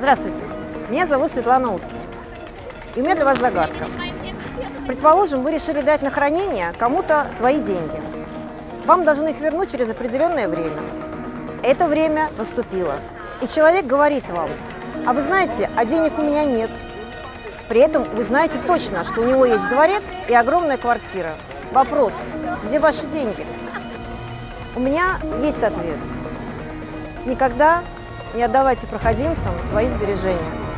Здравствуйте, меня зовут Светлана Уткина. И у меня для вас загадка. Предположим, вы решили дать на хранение кому-то свои деньги. Вам должны их вернуть через определенное время. Это время наступило. И человек говорит вам, а вы знаете, а денег у меня нет. При этом вы знаете точно, что у него есть дворец и огромная квартира. Вопрос, где ваши деньги? У меня есть ответ. Никогда не отдавайте проходимцам свои сбережения.